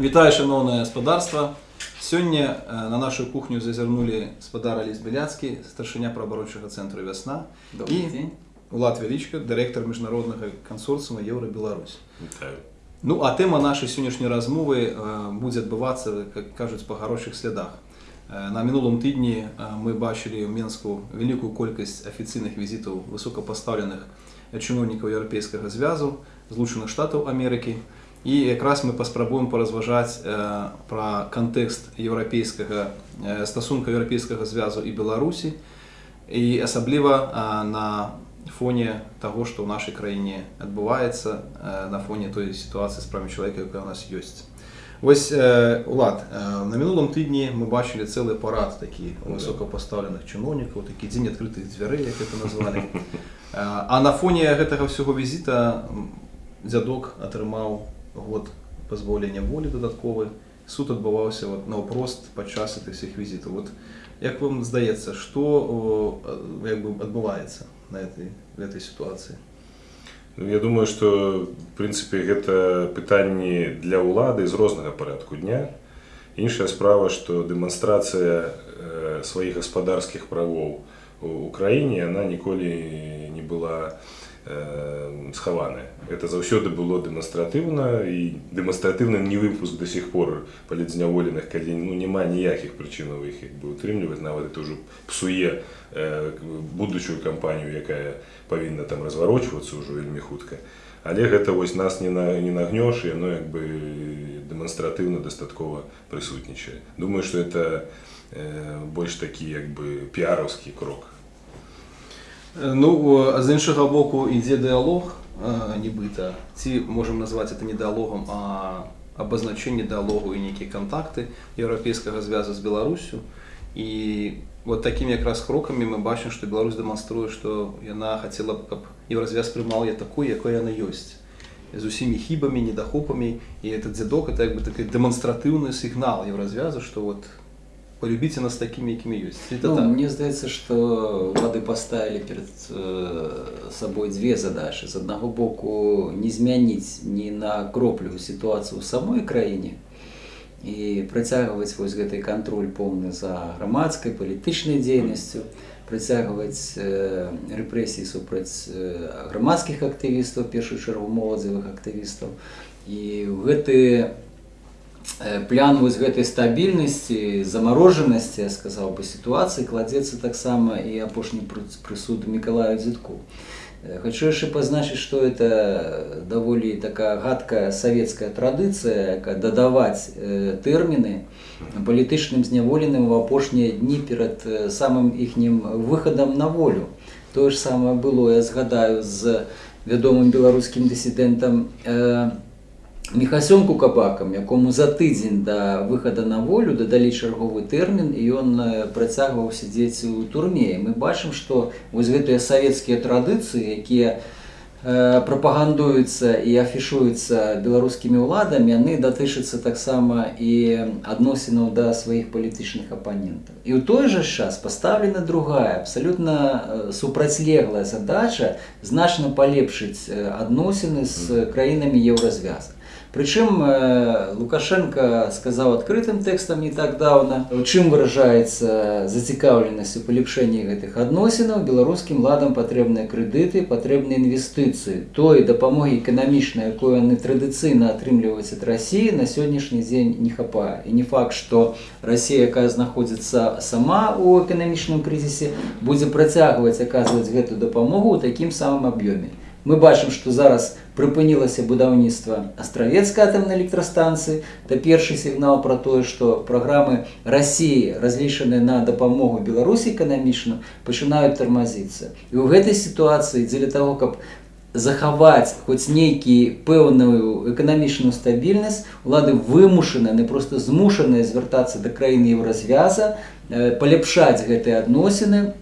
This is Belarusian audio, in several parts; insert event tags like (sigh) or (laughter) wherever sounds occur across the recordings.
Вітаю, шановне господарство. Сьогодні на нашу кухню зазирнули спадар Аліс Біляцький, старшиня правооборончого центру «Весна» Добрий і день. Влад Величко, директор міжнародного консорціуму Євро-Білорусь. Вітаю. Ну, а тема нашої сьогоднішньої розмови буде відбуватися, як кажуть, по хороших слідах. На минулому тижні ми бачили в Мінську велику кількість офіційних візитів високопоставлених чиновників Європейського Зв'язу, Злучених Штатів Америки. І якраз ми поспробуємо порозважати е, про контекст європейського, е, стосунку Європейського Зв'язу і Білорусі, і особливо е, на фоні того, що в нашій країні відбувається, е, на фоні тої ситуації з правами чоловіка, яка у нас є. Ось, е, Влад, е, на минулому тижні ми бачили цілий парад таких високопоставлених чиновників, такий день відкритих дверей, як це назвали. (laughs) Е, А на фоні гэтага всього візита м, дзядок атрымаў год пазбаўлення волі дадатковы. Суд адбываўся вот, наўпрост падчас гэтых всіх візітаў. Вот, як вам здаецца, што о, а, як бы адбываецца на этой, в этой ситуации? Ну, Я думаю, што в прынцыпе гэта пытанні для ўлады з рознага парадку дня. Іншая справа, што дэманстрацыя э, сваіх гаспадарскіх правоў у краіне она ніколі не была э, схаваная. Это заўсёды было дэманстратыўна і дэманстратыўны не выпуск до сих пор палідзняволеных, калі ну, няма ніякіх прычынаў іх як бы утрымліваць, нават это ўжо псуе э, будучую кампанію, якая павінна там разварочвацца ўжо вельмі хутка. Але гэта вось нас не, на, не нагнёш, і яно як бы дэманстратыўна дастаткова прысутнічае. Думаю, што это э, больш такі як бы піараўскі крок. Е, Ну, е, з іншого боку, йде діалог, е, нібито. Ці можемо назвати це не діалогом, а обозначення діалогу і які контакти Європейського зв'язку з Білоруссю. І от такими якраз кроками ми бачимо, що Білорусь демонструє, що вона хотіла б, щоб Єврозв'яз приймав її такою, якою вона є. З усіми хибами, недохопами. І этот дзядок це якби такий демонстративний сигнал Єврозв'язу, що от полюбите нас такими, якими є. Це Ну, так. мне здаецца, што улады поставили перед э, собой две задачи. З аднаго боку не змяніць ні на кроплю сітуацыю ў самой краіне і працягваць вось гэты кантроль поўны за грамадскай палітычнай дзейнасцю, працягваць э, рэпрэсіі супраць э, грамадскіх актывістаў, в першую чаргу моладзевых актывістаў. І ў гэты Э, плян вось гэтай стабільнасці замарожанасці я сказаў бы сітуацыі кладзецца таксама і апошні пры- прысуд мікалаю дзітку Э, хочу яшчэ пазначыць што это даволі такая гадкая савецкая традыцыя якая дадаваць э, тэрміны палітычным зняволеным у апошнія дні перад э, самым іхнім выхадам на волю. Тое ж самае было я згадаю з вядомым беларускім дысідэнтам э, Міхасём Кукабакам, якому за тыдзень да выхада на волю дадалі чарговы тэрмін і ён э, працягваў сядзець у турме. Мы бачым, што вось гэтыя савецкія традыцыі, якія э, прапагандуюцца і афішуюцца беларускімі ўладамі, яны датычацца таксама і адносінаў да сваіх палітычных апанентаў. І ў той жа час пастаўлена другая, абсалютна э, супрацьлеглая задача значна палепшыць адносіны з краінамі еўразвяза. Прычым э, Лукашенко сказаў адкрытым тэкстам не так даўна, у чым выражаецца зацікаўленасць у палепшэнні гэтых адносінаў беларускім ладам патрэбныя крэдыты, патрэбныя інвестыцыі. Той дапамогі эканамічнай, якую яны традыцыйна атрымліваюць ад рассіі на сённяшні дзень не хапае. І не факт, што Расія, якая знаходзіцца сама ў эканамічным крызісе, будзе працягваць аказваць гэту дапамогу ў такім самым аб'ёме. Мы бачым, што зараз прыпынілася будаўніцтва астравецкай атамнай электрастанцыі. Это першы сігнал пра тое, што праграмы рассіі, разлічаныя на дапамогу Беларусі эканамічна, пачынаюць тармазіцца. І ў гэтай сітуацыі дзеля таго, каб захаваць хоць нейкі пэўную эканамічную стабільнасць, улады вымушаны, не проста змушаныя звяртацца да краіны еўразвяза, э, паляпшаць гэтыя адносіны,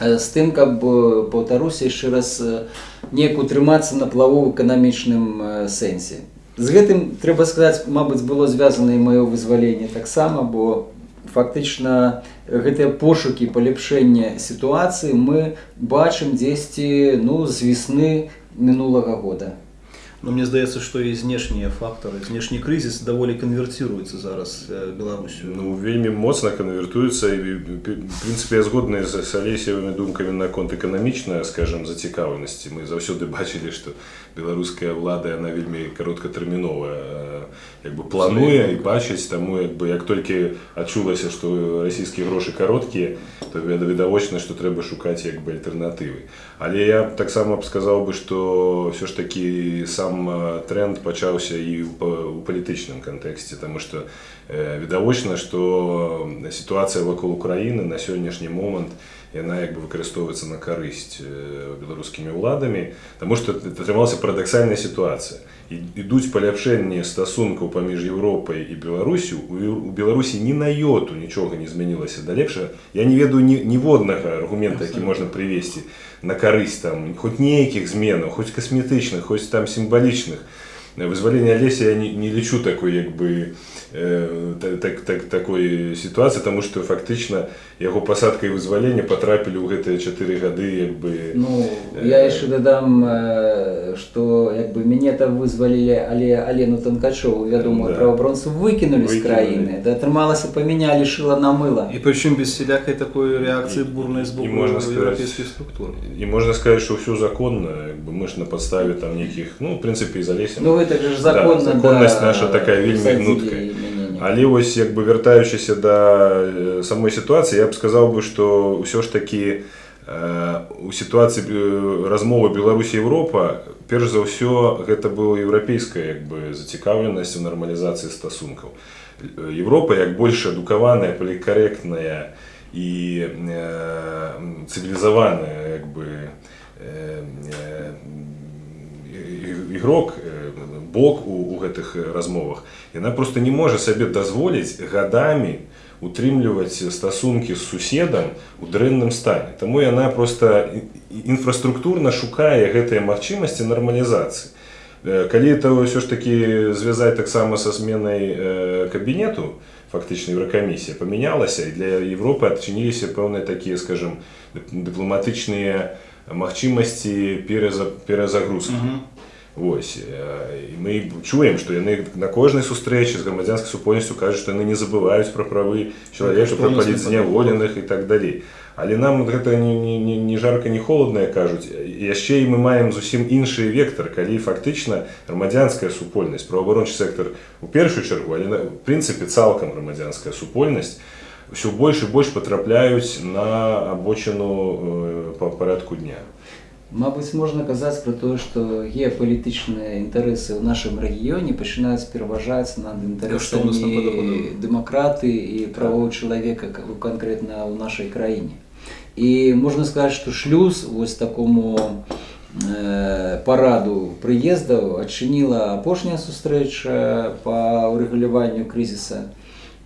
з тым каб э, паўтаруся яшчэ раз э, неяк утрымацца на плаву ў эканамічным э, сэнсе з гэтым трэба сказаць мабыць было звязана і маё вызваленне таксама бо фактычна гэтыя пошукі паляпшэння сітуацыі мы бачым дзесьці ну з весны мінулага года Но мне здаецца, што і знешнія фактары, знешні крызіс даволі канвертируецца зараз э, Беларусю. Ну, вельмі моцна канвертуецца і прынцыпе згодны з алесевымі думкамі наконт эканамічнай скажем зацікаўленасці мы заўсёды бачылі што беларуская ўлада яна вельмі кароткатэрміновая э, як бы плануе і бачыць таму як бы як толькі адчулася што расійскія грошы кароткія то віда- відавочна што трэба шукаць як бы альтэрнатывы але я таксама б сказаў бы што ўсё ж такі сам э, тренд пачаўся і у палітычным кантэксце таму што э, відавочна што сітуацыя вакол Украіны на сённяшні момант яна як бы выкарыстоўваецца на карысць э, беларускімі ўладамі таму што атрымалася парадаксальная сітуацыя ідуць паляпшэнні стасункаў паміж Еўропай і Беларусю у Беларусі ні на йоту нічога не змянілася да лепшага я не ведаю ні, ніводнага аргумента які можна прывесці на карысць там хоць нейкіх зменаў хоць касметычных хоць там сімвалічных вызвалення леся я не, не лічу такой як бы э, так, так, так, такой сітуацыі таму што фактычна яго пасадка і вызвалення патрапілі ў гэтыя чатыры гады як бы Ну, я яшчэ дадам, э, што як бы мяне там вызвалілі, але Алену Танкачову, вядомую Да. праваабаронцу, выкінулі з краіны. Да атрымалася памянялі шыла на мыла. І прычым без сялякай такой рэакцыі бурнай з боку І можна еўрапейскіх структур. і можна сказаць што ўсё законна як бы мы ж на падставе там нейкіх ну в прынцыпе і залесем Ну гэта ж законна, да, законнасць да, наша такая вельмі посадзілі гнуткая. Але вось як бы вяртаючыся да э, самой сітуацыі я б сказаў бы што ўсё ж такі э, у сітуацыі э, размовы Беларусі Еўропа перш за ўсё гэта была еўрапейская як бы зацікаўленасць у нармалізацыі стасункаў Э, Еўропа як больш адукаваная палікарэктная і э, цывілізаваная як бы э, э, ігрок бок у, у гэтых размовах. Яна просто не можа сабе дазволіць гадамі утрымліваць стасункі з суседам у дрэнным стане. Таму яна просто інфраструктурна шукае гэтыя магчымасці нармалізацыі. Э, калі это ўсё ж такі звязаць таксама са зменай э, кабінету фактычна еўракамісія памянялася і для Европы адчыніліся пэўныя такія скажем дып- дыпламатычныя магчымасці пераза, перазагрузкі Вось э, і мы чуем што яны на кожнай сустрэчы з грамадзянскай супольнасцю кажуць што яны не забываюць пра правы чалавека пра Паўнасны палітзняволеных і так далей але нам гэта не, не, не, не жарка не холодна кажуць яшчэ і мы маем зусім іншы вектор калі фактычна грамадзянская супольнасць праваабарончы сектор у першую чаргу але на прынцыпе цалкам грамадзянская супольнасць ўсё больш і больш патрапляюць на абочыну э, па парадку дня. Мабыць, можна казаць пра тое, што геапалітычныя інтарэсы ў нашым рэгіёне пачынаюць пераважаць над інтарэсамі дэмакраты і правоў чалавека к- канкрэтна ў нашай краіне. І можна сказаць, што шлюз вось такому э, параду прыездаў адчыніла апошняя сустрэча па ўрэгуляванню крызіса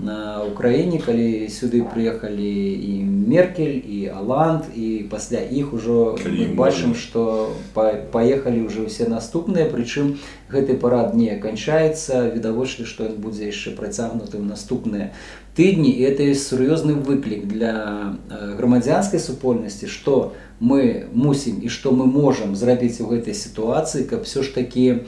на Украіне, калі сюды прыехалі і Меркель, і Аланд, і пасля іх ужо Калі мы бачым, што па- паехалі ўжо ўсе наступныя, прычым гэты парад не канчаецца, відавочна, што ён будзе яшчэ працягнуты ў наступныя тыдні і это сур'ёзны выклік для грамадзянскай супольнасці, што мы мусім і што мы можам зрабіць у гэтай сітуацыі, каб все ж такі э,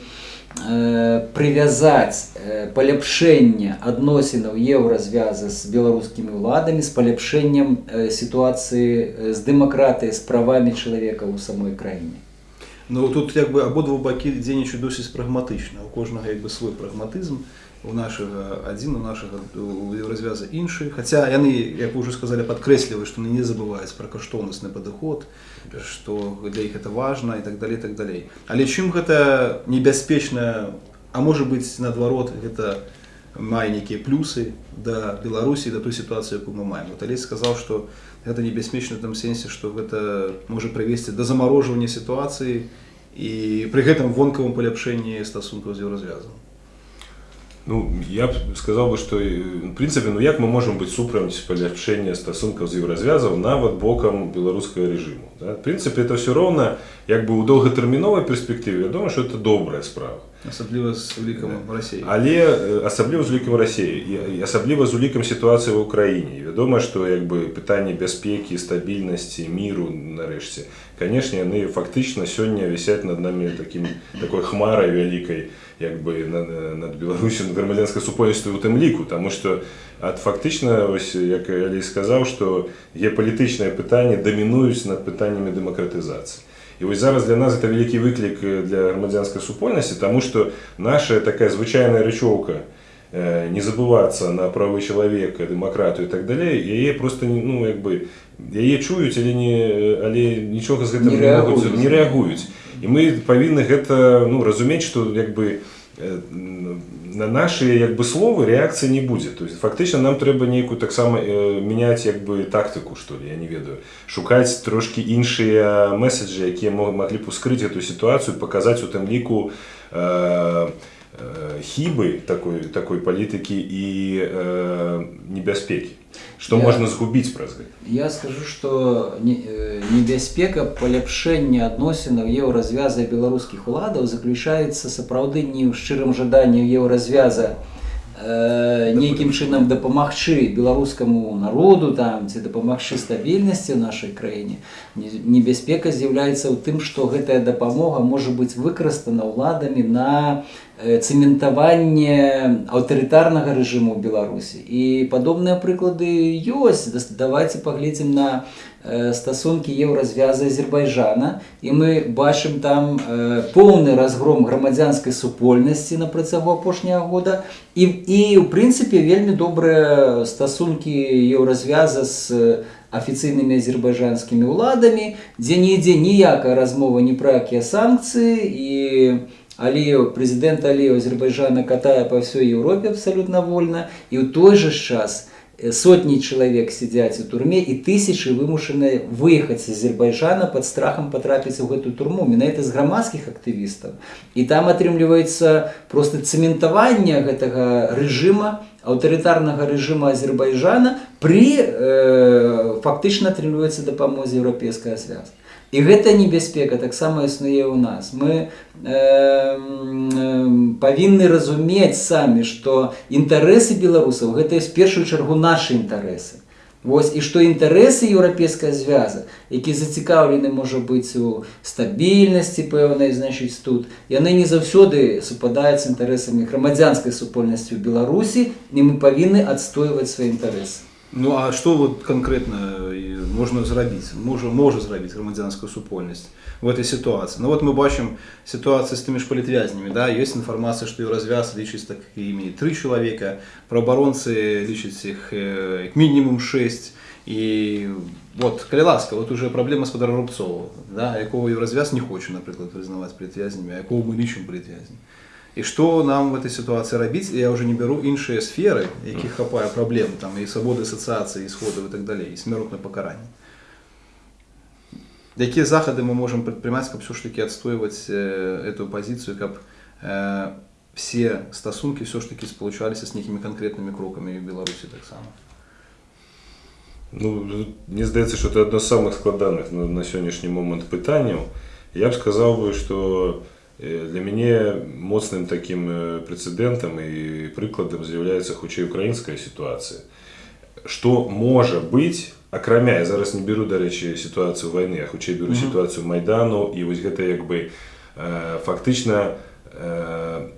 прывязаць э, паляпшэнне адносінаў еўразвязы з беларускімі ўладамі з паляпшэннем э, сітуацыі э, з дэмакратыяй з правамі чалавека ў самой краіне. Ну тут як бы абодва бакі дзейнічаюць досыць прагматычна у кожнага як бы свой прагматызм у нашага адзін у нашага развяза іншы. Хаця яны як вы ўжо сказалі падкрэсліваюць што не забываюць пра каштоўнасны падыход што для іх это важна і так далей так далей. Але чым гэта небяспечна а можа быць наадварот гэта мае нейкія плюсы да беларусі да той сітуацыі якую мы маем. Вот алесь сказаў што гэта небяспечна в том сенсе што гэта можа прывесці да замарожвання сітуацыі і пры гэтым вонкавым паляпшэнні стасункаў з еўразвязам Ну, я б сказаў бы, што в прынцыпе ну як мы можам быць супраць паляпшэння стасункаў з еўразвязаў нават бокам беларускага рэжыму. Да? В прынцыпе это ўсё роўна як бы ў доўгатэрміновай перспектыве вядома, што это добрая справа. Особливо з великом Росії. Але асабліва з улікам Росіі і- асабліва з улікам сітуацыі ў Украіне вядома што як бы пытанне бяспекі стабільнасці міру нарэшце канешне яны фактычна сёння вісяць над намі такім такой хмарай вялікай як бы над, над беларусю над грамадзянскай супольнасцю у тым ліку. Таму што ад фактычна ось як Алей сказаў што геапалітычныя пытанні дамінуюць над пытаннямі дэмакратызацыі І вось зараз для нас это вялікі выклік э, для грамадзянскай супольнасці, таму што наша такая звычайная рэчоўка э, не забывацца на правы чалавека, дэмакратыю і так далей, яе просто не- ну як бы яе чуюць, але не але нічога з гэтым Не не, могуць, рэагуюць. не рэагуюць. І мы павінны гэта ну разумець, што як бы э, на наши як бы словы рэакцыі не будзе то есть фактычна нам трэба нейкую таксама э, мяняць як бы тактыку что ли я не ведаю. Шукаць трошки іншыя месседжы якія мо- маглі б ускрыць эту сітуацыю паказаць у тым ліку э, э, хібы такой такой палітыкі і э, небяспекі што Я- можна згубіць праз гэта Я скажу, што не- э, небяспека паляпшэння адносінаў еўразвяза беларускіх уладаў заключаецца сапраўды не ў шчырым жаданні еўразвяза э, нейкім чынам дапамагчы беларускаму народу там ці дапамагчы стабільнасці ў нашай краіне Не- небяспека з'яўляецца ў тым што гэтая дапамога можа быць выкарыстана ўладамі на э, цэментаванне аўтарытарнага рэжыму беларусі і падобныя прыклады ёсць давайте паглядзім на э, стасункі еўразвяза азербайджана. І мы бачым там поўны разгром грамадзянскай супольнасці на працягу апошняга года. І і ў прынцыпе вельмі добрыя стасункі еўразвяза з афіцыйнымі азербайджанскімі ўладамі дзе нідзе ніякая размова ні пра якія санкцыі і Аліеў прэзідэнт Аліеў Азербайджана катае па ўсёй Еўропе абсалютна вольна і ў той жа ж час э, сотні чалавек сядзяць у турме і тысячы вымушаны выехаць з Азербайджана пад страхам патрапіць у гэтую турму менавіта з грамадскіх актывістаў і там атрымліваецца просто цэментаванне гэтага рэжыма аўтарытарнага рэжыма Азербайджана пры э, фактычна атрымліваецца дапамозе еўрапейская звязка І гэта небяспека таксама існуе ў нас. Мы э, э, павінны разумець самі, што інтарэсы беларусаў гэта з першую чаргу нашы інтарэсы. Вось і што інтарэсы еўрапейская звяза, які зацікаўлены можа быць у стабільнасці пэўнай значыць тут, яны не заўсёды супадаюць з інтарэсамі грамадзянскай супольнасці ў Беларусі і мы павінны адстойваць свае інтарэсы. Ну а што вот канкрэтна і можна зрабіць можа можа зрабіць грамадзянскую супольнасць в этой сітуацыі Ну вот мы бачым сітуацыю з тымі ж палітвязнямі да. Ёсць інфармацыя што і развяз лічыць такімі тры чалавека праабаронцы лічаць іх э, як мінімум 6 і вот калі ласка вот уже праблема спадар рубцова да якого і развяз не хоча напрыклад прызнаваць палітвязнямі а якого мы лічым палітвязням І што нам в этой сітуацыі рабіць я уже не бяру іншыя сферы якіх хапае праблем там і свабоды асацыяцыі сходаў і так далей і смяротна пакаранне якія захады мы можам прадпрымаць каб все ж таки адстойваць э, эту пазіцыю каб э, все стасункі все ж таки спалучаліся з нейкімі канкрэтнымі крокамі в беларусі таксама Ну, мне здаецца, што это адно з самых складаных на, на сённяшні момант пытанняў. Я б сказаў бы, што э, для мяне моцным такім э, прэцэдэнтам і прыкладам з'яўляецца хутчэй украінская сітуацыя. Што можа быць, акрамя я зараз не беру, дарэчы, сітуацыю вайны, а хутчэй беру сітуацыю майдану і вось гэта як бы э, фактычна э,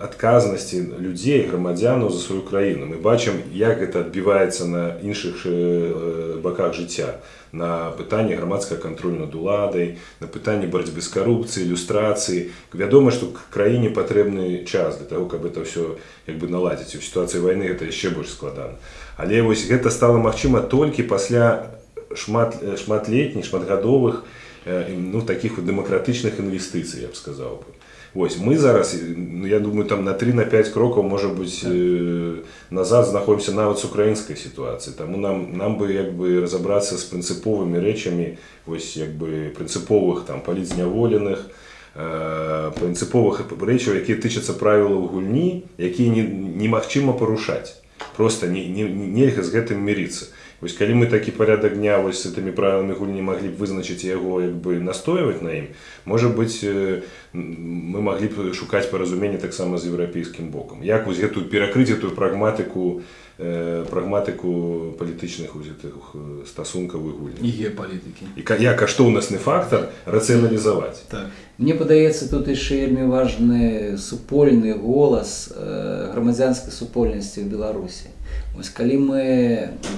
адказнасці людзей грамадзянаў за сваю краіну. Мы бачым як гэта адбіваецца на іншых э, баках жыцця. На пытанне грамадскага кантролю над уладай на пытанне барацьбы з карупцыі ілюстрацыі. Вядома што краіне патрэбны час для того каб это все як бы наладзіць. У сітуацыі вайны это яшчэ больш складана. Але вось гэта стала магчыма толькі пасля шмат шматлетніх шматгадовых э, ну таких вот дэмакратычных інвестыцый я б сказаў бы Вось мы зараз ну, я думаю там на 3 на 5 крокаў можа быць э, назад знаходзімся нават з украінскай сітуацыі таму нам нам бы як бы разабрацца з прынцыповымі рэчамі вось як бы прынцыповых там палізняволеных э, прынцыповых рэчаў якія тычацца правілаў гульні якія не, немагчыма парушаць просто не, не, нельга з гэтым мірыцца Вось калі мы такі парядак дня вось гэтымі правіламі гульні маглі б вызначыць яго як бы настойваць на ім можа быць э, мы маглі б шукаць паразуменне таксама з еўрапейскім бокам як вось гэтую перакрыць эту прагматыку э, прагматыку палітычных гэтых э, стасункавых гульняў І геополітики. і ка- як каштоўнасны фактар рацыяналізаваць Так. Мне падаецца тут яшчэ вельмі важны супольны голас грамадзянскай супольнасці ў Беларусі. Вось калі мы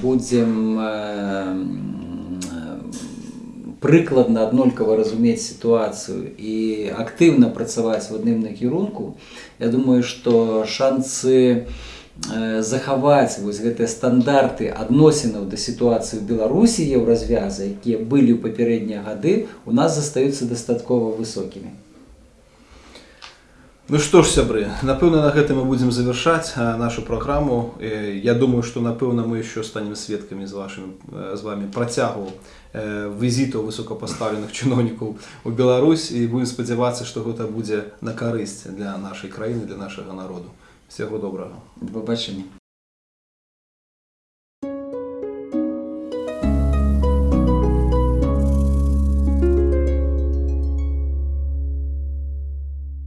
будзем э, прыкладна аднолькава разумець сітуацыю і актыўна працаваць в адным накірунку, я думаю, што шанцы э, захаваць вось гэтыя стандарты адносінаў да сітуацыі ў Беларусі еўразвяза, якія былі ў папярэднія гады, у нас застаюцца дастаткова высокімі. Ну што ж, сябры, напэўна, на гэтым мы будзем завяршаць а, нашу праграму. Э, Я думаю, што напэўна мы еще станем сведкамі з вашым э, з вами працягу э, візітаў высокапастаўленых чыноўнікаў у Беларусь і будем спадзявацца, што гэта будзе на карысць для нашай краіны, для нашага народу. Всяго добрага. Побачення.